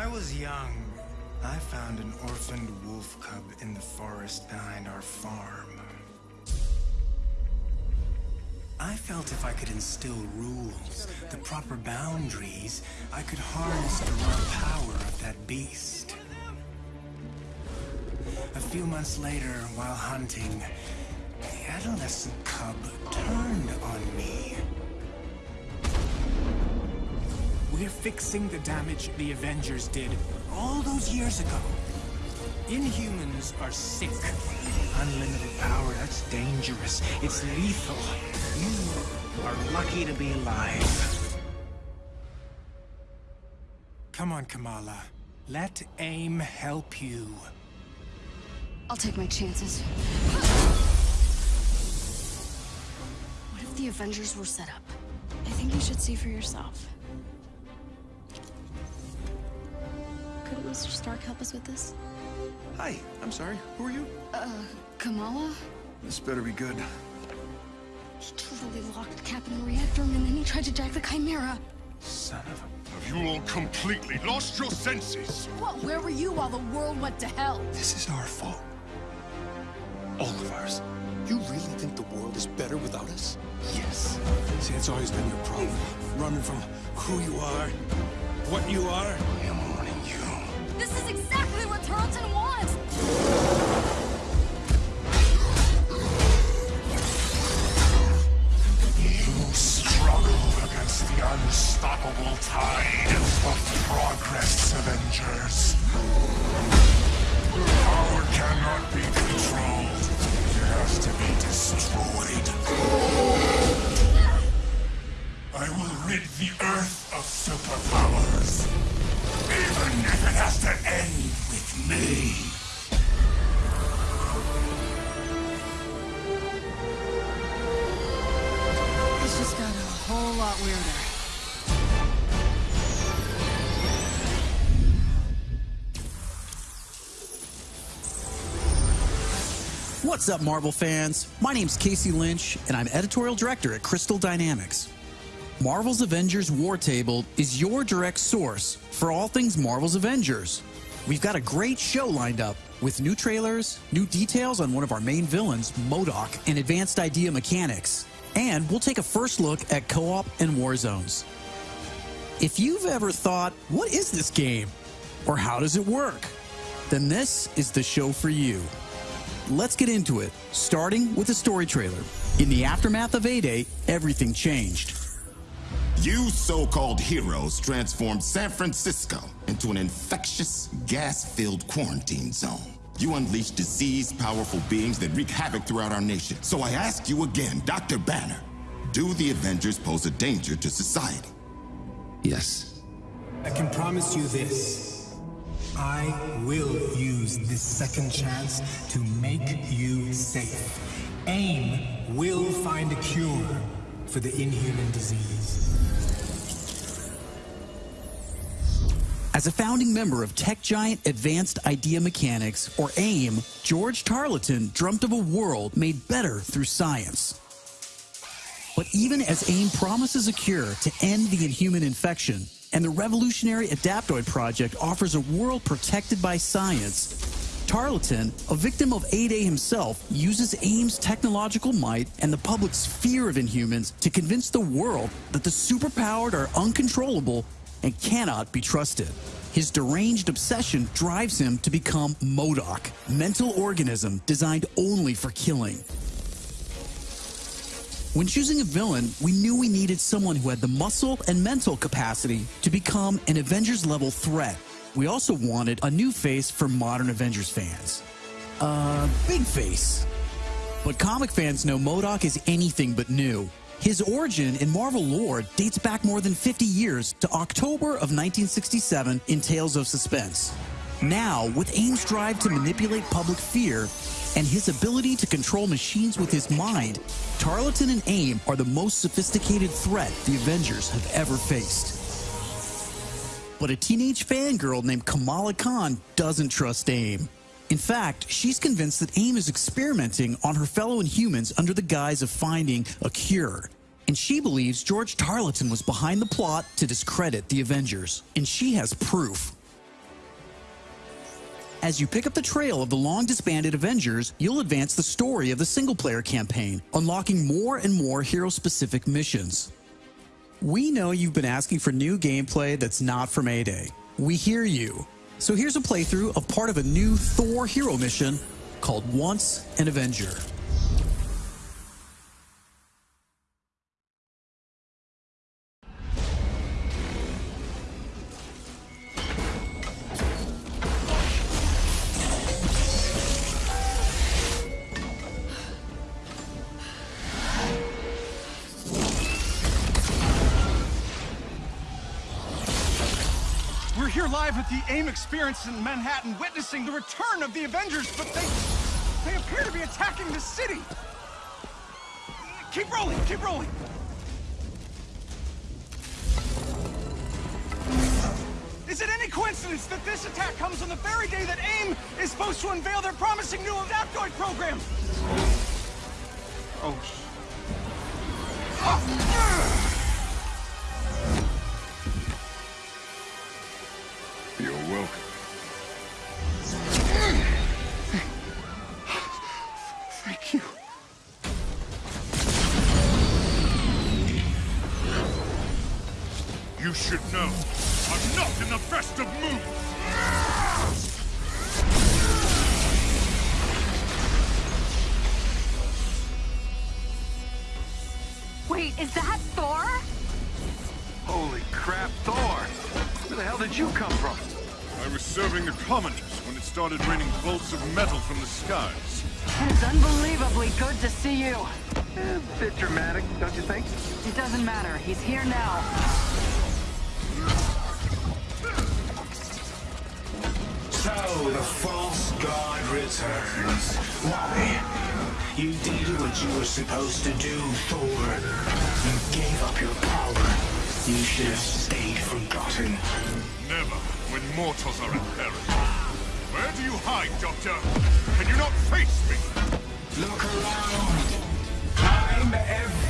I was young, I found an orphaned wolf cub in the forest behind our farm. I felt if I could instill rules, the proper boundaries, I could harness the raw power of that beast. A few months later, while hunting, the adolescent cub turned on me. We're fixing the damage the Avengers did all those years ago. Inhumans are sick. Unlimited power, that's dangerous. It's lethal. You are lucky to be alive. Come on, Kamala. Let AIM help you. I'll take my chances. What if the Avengers were set up? I think you should see for yourself. Couldn't Mr. Stark help us with this? Hi, I'm sorry. Who are you? Uh, Kamala? This better be good. He totally locked Cap in the reactor room and then he tried to jack the Chimera. Son of a... Have you all completely lost your senses? What? Where were you while the world went to hell? This is our fault. All of ours. You really think the world is better without us? Yes. See, it's always been your problem. Running from who you are, what you are. Lot weirder. What's up, Marvel fans? My name's Casey Lynch, and I'm editorial director at Crystal Dynamics. Marvel's Avengers War Table is your direct source for all things Marvel's Avengers. We've got a great show lined up with new trailers, new details on one of our main villains, MODOK, and advanced idea mechanics. And we'll take a first look at co op and war zones. If you've ever thought, what is this game? Or how does it work? Then this is the show for you. Let's get into it, starting with a story trailer. In the aftermath of A Day, everything changed. You so-called heroes transformed San Francisco into an infectious, gas-filled quarantine zone. You unleash diseased, powerful beings that wreak havoc throughout our nation. So I ask you again, Dr. Banner, do the Avengers pose a danger to society? Yes. I can promise you this. I will use this second chance to make you safe. AIM will find a cure for the inhuman disease. As a founding member of tech giant Advanced Idea Mechanics, or AIM, George Tarleton dreamt of a world made better through science. But even as AIM promises a cure to end the inhuman infection, and the revolutionary Adaptoid Project offers a world protected by science, Tarleton, a victim of A-Day himself, uses AIM's technological might and the public's fear of Inhumans to convince the world that the superpowered are uncontrollable and cannot be trusted. His deranged obsession drives him to become MODOK, mental organism designed only for killing. When choosing a villain, we knew we needed someone who had the muscle and mental capacity to become an Avengers level threat. We also wanted a new face for modern Avengers fans. Uh, big face. But comic fans know MODOK is anything but new. His origin in Marvel lore dates back more than 50 years to October of 1967 in Tales of Suspense. Now, with AIM's drive to manipulate public fear and his ability to control machines with his mind, Tarleton and AIM are the most sophisticated threat the Avengers have ever faced. But a teenage fangirl named Kamala Khan doesn't trust AIM. In fact, she's convinced that AIM is experimenting on her fellow Inhumans under the guise of finding a cure. And she believes George Tarleton was behind the plot to discredit the Avengers. And she has proof. As you pick up the trail of the long disbanded Avengers, you'll advance the story of the single player campaign, unlocking more and more hero specific missions. We know you've been asking for new gameplay that's not from A Day. We hear you. So here's a playthrough of part of a new Thor hero mission called Once an Avenger. Live at the AIM experience in Manhattan, witnessing the return of the Avengers, but they... they appear to be attacking the city! Keep rolling, keep rolling! Is it any coincidence that this attack comes on the very day that AIM is supposed to unveil their promising new Adaptoid program? Oh, Ah! You should know, I'm not in the best of moods! Wait, is that Thor? Holy crap, Thor! Where the hell did you come from? I was serving the commoners when it started raining bolts of metal from the skies. It's unbelievably good to see you. Eh, bit dramatic, don't you think? It doesn't matter. He's here now. The false god returns. Why? You did what you were supposed to do, Thor. You gave up your power. You should have stayed forgotten. Never when mortals are in peril. Where do you hide, Doctor? Can you not face me? Look around. I'm everywhere.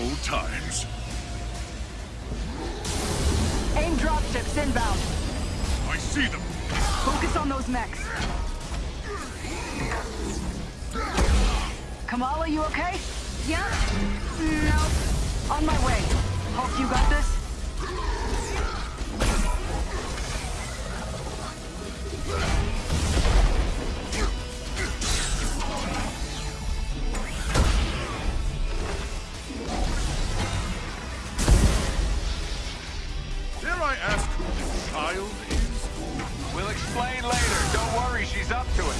Old times. Aim dropships inbound. I see them. Focus on those mechs. We'll explain later. Don't worry, she's up to it.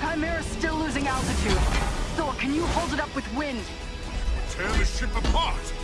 Chimera's still losing altitude. Thor, can you hold it up with wind? Tear the ship apart!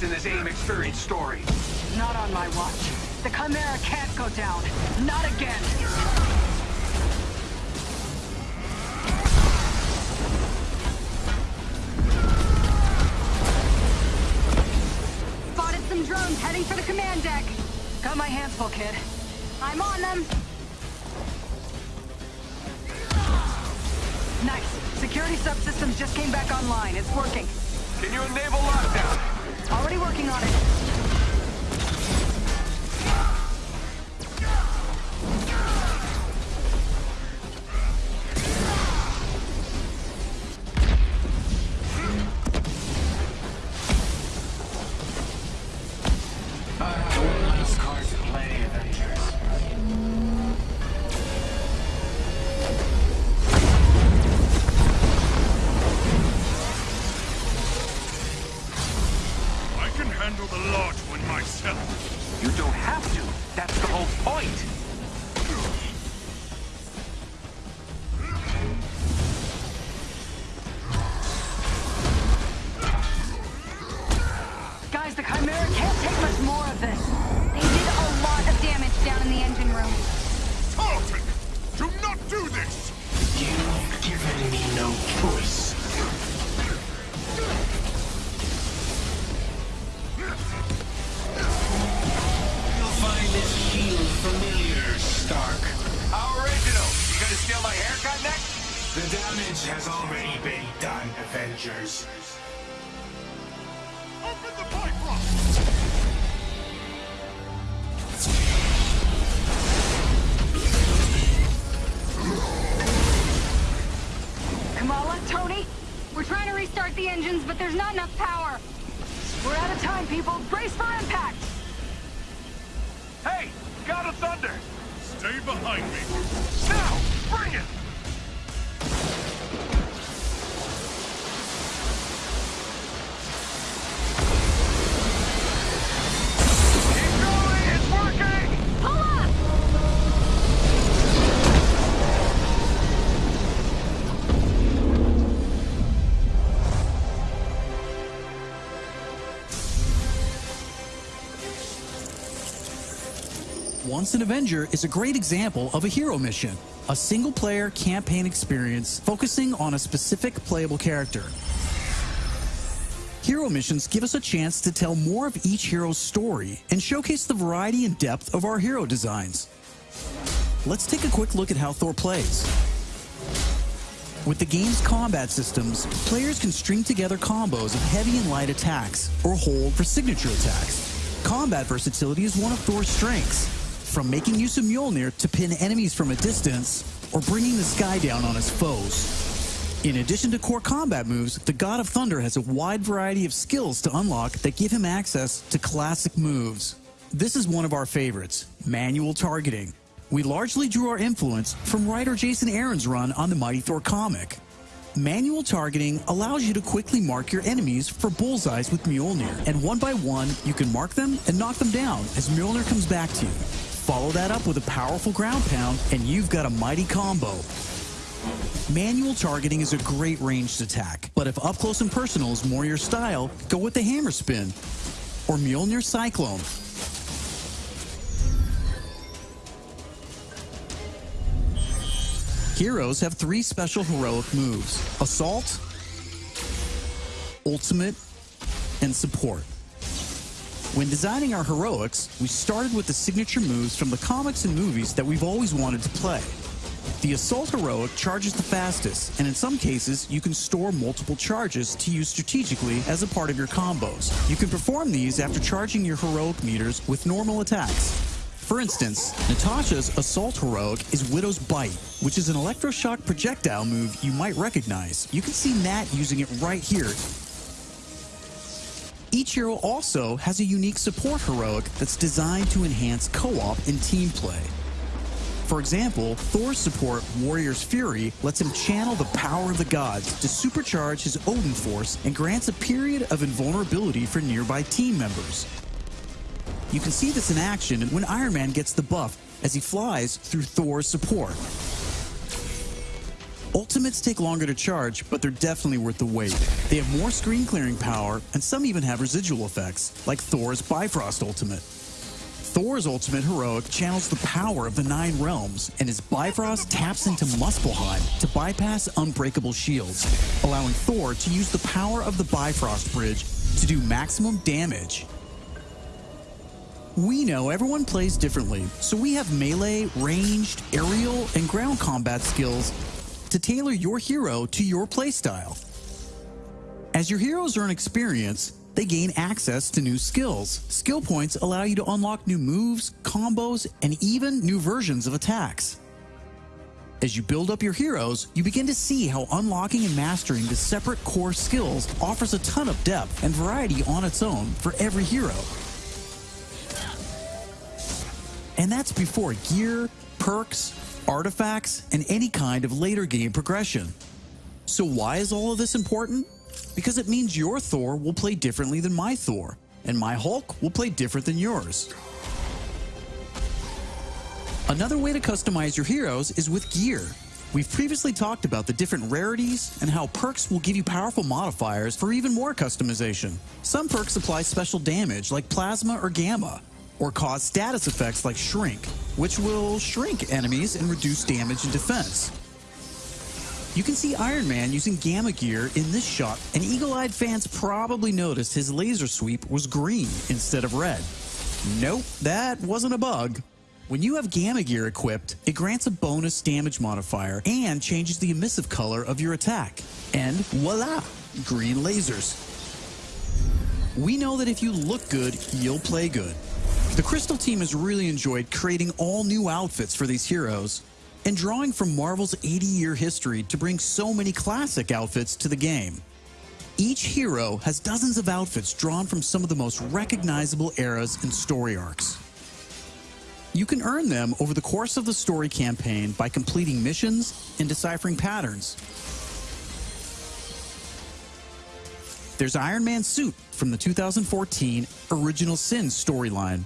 The in this AIM experience story. Not on my watch. The Chimera can't go down. Not again. Spotted some drones heading for the command deck. Got my hands full, kid. I'm on them. Nice. Security subsystems just came back online. It's working. Can you enable lockdown? Already working on it. Stark. How original. You gonna steal my haircut next? The damage has already been done, Avengers. Open the pipe lock! Kamala, Tony, We're trying to restart the engines, but there's not enough power. we're out of time, people. Brace for impact. Hey, God of Thunder. Stay behind me. Now, bring it. Once an Avenger is a great example of a hero mission, a single player campaign experience focusing on a specific playable character. Hero missions give us a chance to tell more of each hero's story and showcase the variety and depth of our hero designs. Let's take a quick look at how Thor plays. With the game's combat systems, players can string together combos of heavy and light attacks, or hold for signature attacks. Combat versatility is one of Thor's strengths, from making use of Mjolnir to pin enemies from a distance, or bringing the sky down on his foes. In addition to core combat moves, the God of Thunder has a wide variety of skills to unlock that give him access to classic moves. This is one of our favorites, manual targeting. We largely drew our influence from writer Jason Aaron's run on the Mighty Thor comic. Manual targeting allows you to quickly mark your enemies for bullseyes with Mjolnir, and one by one, you can mark them and knock them down as Mjolnir comes back to you. Follow that up with a powerful ground pound, and you've got a mighty combo. Manual targeting is a great ranged attack, but if up close and personal is more your style, go with the hammer spin or Mjolnir Cyclone. Heroes have three special heroic moves Assault, Ultimate, and Support. When designing our heroics, we started with the signature moves from the comics and movies that we've always wanted to play. The Assault Heroic charges the fastest, and in some cases, you can store multiple charges to use strategically as a part of your combos. You can perform these after charging your heroic meters with normal attacks. For instance, Natasha's Assault Heroic is Widow's Bite, which is an electroshock projectile move you might recognize. You can see Nat using it right here. Each hero also has a unique support heroic that's designed to enhance co-op and team play. For example, Thor's support, Warrior's Fury, lets him channel the power of the gods to supercharge his Odin force and grants a period of invulnerability for nearby team members. You can see this in action when Iron Man gets the buff as he flies through Thor's support. Ultimates take longer to charge, but they're definitely worth the wait. They have more screen clearing power, and some even have residual effects, like Thor's Bifrost Ultimate. Thor's Ultimate Heroic channels the power of the Nine Realms, and his Bifrost taps into Muspelheim to bypass unbreakable shields, allowing Thor to use the power of the Bifrost Bridge to do maximum damage. We know everyone plays differently, so we have melee, ranged, aerial, and ground combat skills to tailor your hero to your playstyle. As your heroes earn experience, they gain access to new skills. Skill points allow you to unlock new moves, combos, and even new versions of attacks. As you build up your heroes, you begin to see how unlocking and mastering the separate core skills offers a ton of depth and variety on its own for every hero. And that's before gear, perks, artifacts, and any kind of later game progression. So why is all of this important? Because it means your Thor will play differently than my Thor, and my Hulk will play different than yours. Another way to customize your heroes is with gear. We've previously talked about the different rarities and how perks will give you powerful modifiers for even more customization. Some perks apply special damage like plasma or gamma, or cause status effects like shrink, which will shrink enemies and reduce damage and defense. You can see Iron Man using Gamma Gear in this shot, and eagle-eyed fans probably noticed his laser sweep was green instead of red. Nope, that wasn't a bug. When you have Gamma Gear equipped, it grants a bonus damage modifier and changes the emissive color of your attack. And voila, green lasers. We know that if you look good, you'll play good. The Crystal team has really enjoyed creating all new outfits for these heroes and drawing from Marvel's 80 year history to bring so many classic outfits to the game. Each hero has dozens of outfits drawn from some of the most recognizable eras and story arcs. You can earn them over the course of the story campaign by completing missions and deciphering patterns. There's Iron Man's suit from the 2014 Original Sin storyline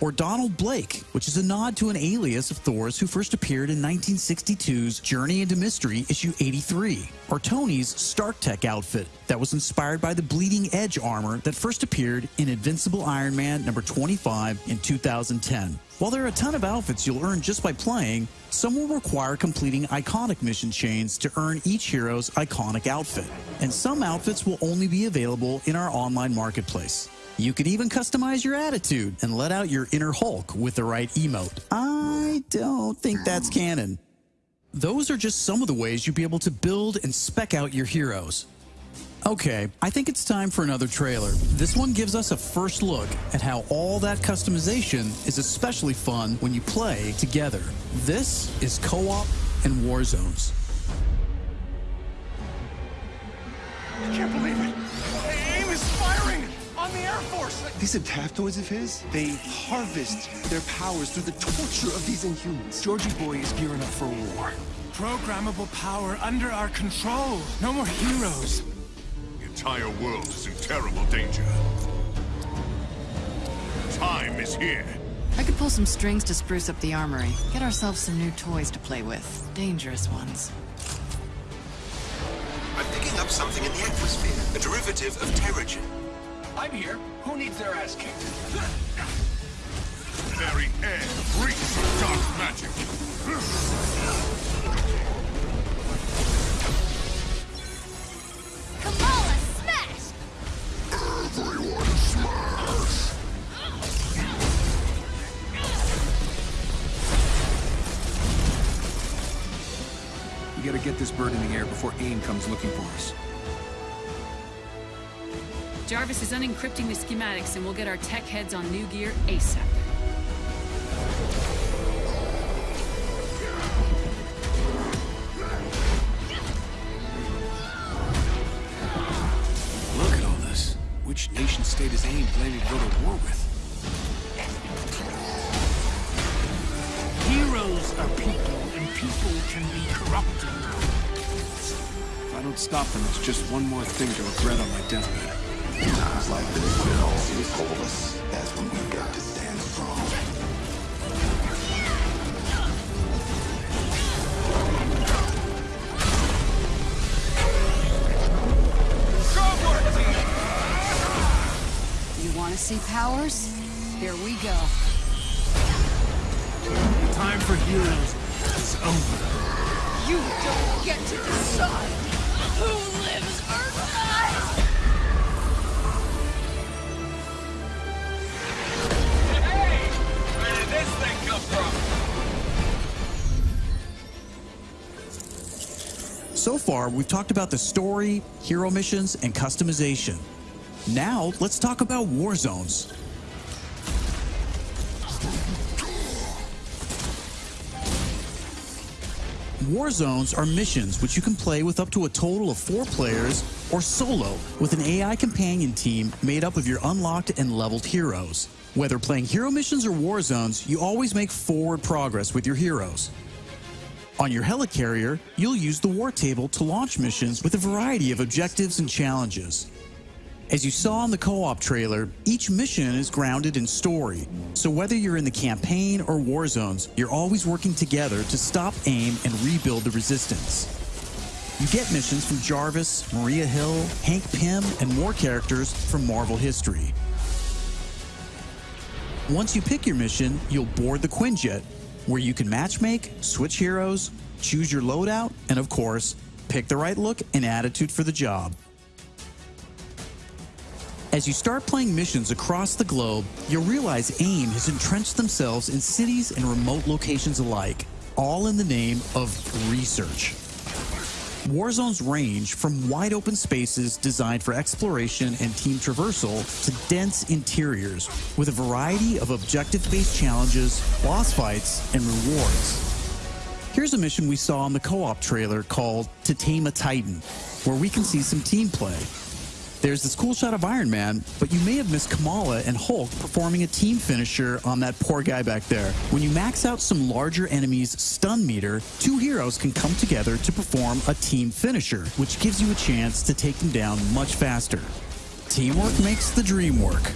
or Donald Blake, which is a nod to an alias of Thor's who first appeared in 1962's Journey into Mystery issue 83, or Tony's Stark Tech outfit that was inspired by the Bleeding Edge armor that first appeared in Invincible Iron Man number 25 in 2010. While there are a ton of outfits you'll earn just by playing, some will require completing iconic mission chains to earn each hero's iconic outfit, and some outfits will only be available in our online marketplace. You can even customize your attitude and let out your inner Hulk with the right emote. I don't think that's canon. Those are just some of the ways you'll be able to build and spec out your heroes. Okay, I think it's time for another trailer. This one gives us a first look at how all that customization is especially fun when you play together. This is Co-op and War These adaptoids of his, they harvest their powers through the torture of these Inhumans. Georgie Boy is gearing up for war. Programmable power under our control. No more heroes. The entire world is in terrible danger. Time is here. I could pull some strings to spruce up the armory. Get ourselves some new toys to play with. Dangerous ones. I'm picking up something in the atmosphere. A derivative of Terrigen. I'm here. Who needs their ass kicked? Very air reeks of dark magic. Kamala, smash! Everyone smash! We gotta get this bird in the air before AIM comes looking for us. Jarvis is unencrypting the schematics and we'll get our tech heads on new gear ASAP. Look at all this. Which nation state is AIM planning to go to war with? Heroes are people, and people can be corrupted. If I don't stop them, it's just one more thing to regret on my deathbed. In times like this, all hopeless, that's when we've got to stand strong. You want to see powers? Here we go. Time for heroes is over. You don't get to decide who lives Earth! So far, we've talked about the story, hero missions, and customization. Now, let's talk about war zones. War zones are missions which you can play with up to a total of four players or solo with an AI companion team made up of your unlocked and leveled heroes. Whether playing hero missions or war zones, you always make forward progress with your heroes. On your helicarrier, you'll use the war table to launch missions with a variety of objectives and challenges. As you saw in the co-op trailer, each mission is grounded in story. So whether you're in the campaign or war zones, you're always working together to stop AIM and rebuild the resistance. You get missions from Jarvis, Maria Hill, Hank Pym, and more characters from Marvel history. Once you pick your mission, you'll board the Quinjet, where you can matchmake, switch heroes, choose your loadout, and of course, pick the right look and attitude for the job. As you start playing missions across the globe, you'll realize AIM has entrenched themselves in cities and remote locations alike, all in the name of research. War zones range from wide open spaces designed for exploration and team traversal to dense interiors with a variety of objective-based challenges, boss fights, and rewards. Here's a mission we saw in the co-op trailer called To Tame a Titan, where we can see some team play. There's this cool shot of Iron Man, but you may have missed Kamala and Hulk performing a team finisher on that poor guy back there. When you max out some larger enemies' stun meter, two heroes can come together to perform a team finisher, which gives you a chance to take them down much faster. Teamwork makes the dream work.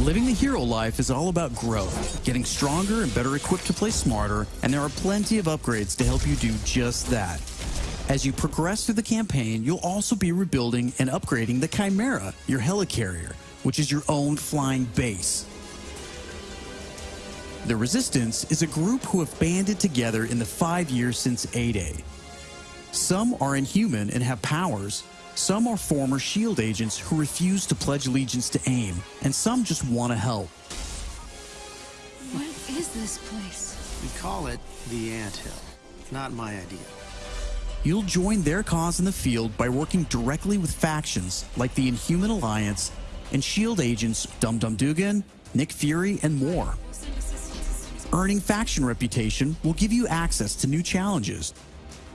Living the hero life is all about growth, getting stronger and better equipped to play smarter, and there are plenty of upgrades to help you do just that. As you progress through the campaign, you'll also be rebuilding and upgrading the Chimera, your helicarrier, which is your own flying base. The Resistance is a group who have banded together in the five years since A-Day. Some are inhuman and have powers, some are former SHIELD agents who refuse to pledge allegiance to AIM, and some just want to help. What is this place? We call it the Ant Hill. Not my idea. You'll join their cause in the field by working directly with factions like the Inhuman Alliance and SHIELD agents Dum Dum Dugan, Nick Fury, and more. Earning faction reputation will give you access to new challenges,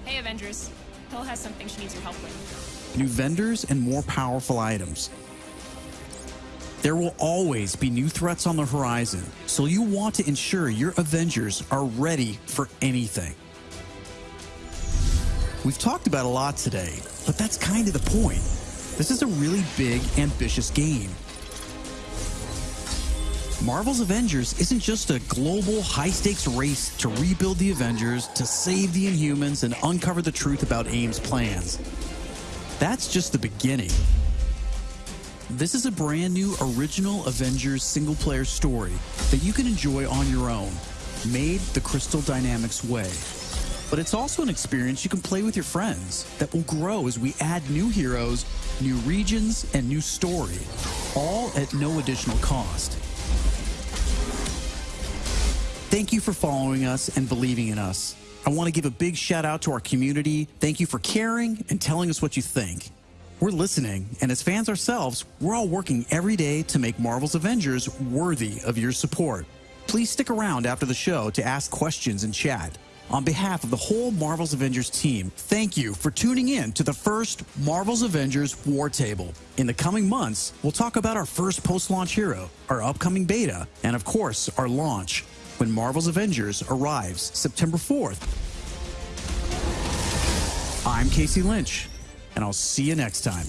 Hey, Avengers. Hill has something she needs your help with. new vendors, and more powerful items. There will always be new threats on the horizon, so you want to ensure your Avengers are ready for anything. We've talked about a lot today, but that's kind of the point. This is a really big, ambitious game. Marvel's Avengers isn't just a global, high stakes race to rebuild the Avengers, to save the Inhumans, and uncover the truth about AIM's plans. That's just the beginning. This is a brand new original Avengers single player story that you can enjoy on your own, made the Crystal Dynamics way. But it's also an experience you can play with your friends that will grow as we add new heroes, new regions, and new story, all at no additional cost. Thank you for following us and believing in us. I want to give a big shout out to our community. Thank you for caring and telling us what you think. We're listening, and as fans ourselves, we're all working every day to make Marvel's Avengers worthy of your support. Please stick around after the show to ask questions and chat. On behalf of the whole Marvel's Avengers team, thank you for tuning in to the first Marvel's Avengers War Table. In the coming months, we'll talk about our first post launch hero, our upcoming beta, and of course, our launch when Marvel's Avengers arrives September 4th. I'm Casey Lynch, and I'll see you next time.